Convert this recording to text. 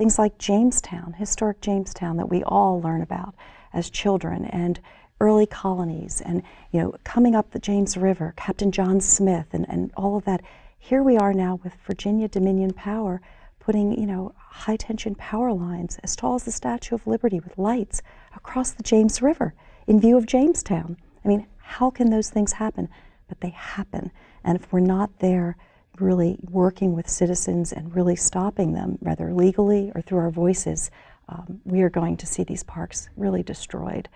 things like Jamestown, historic Jamestown that we all learn about as children, and early colonies, and you know, coming up the James River, Captain John Smith, and, and all of that. Here we are now with Virginia Dominion Power putting, you know, high tension power lines as tall as the Statue of Liberty with lights across the James River in view of Jamestown. I mean, how can those things happen? But they happen. And if we're not there really working with citizens and really stopping them, whether legally or through our voices, um, we are going to see these parks really destroyed.